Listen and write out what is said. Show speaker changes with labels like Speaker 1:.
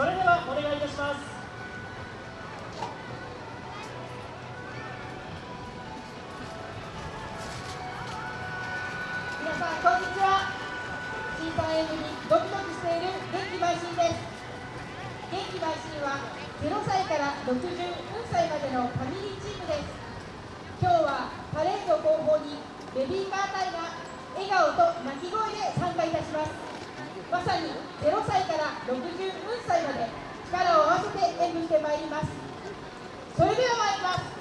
Speaker 1: それではお願いいたします。
Speaker 2: 皆さんこんにちは。審査員にドキドキしている元気邁進です。元気邁進は0歳から64歳までのファミリーチームです。今日はパレード後方にベビーカー隊が笑顔と泣き声で参加いたします。まさに0歳から64歳まで力を合わせて演舞してまいります。それでは参ります。